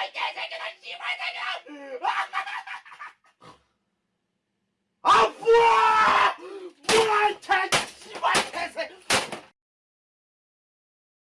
Au revoir! Bon,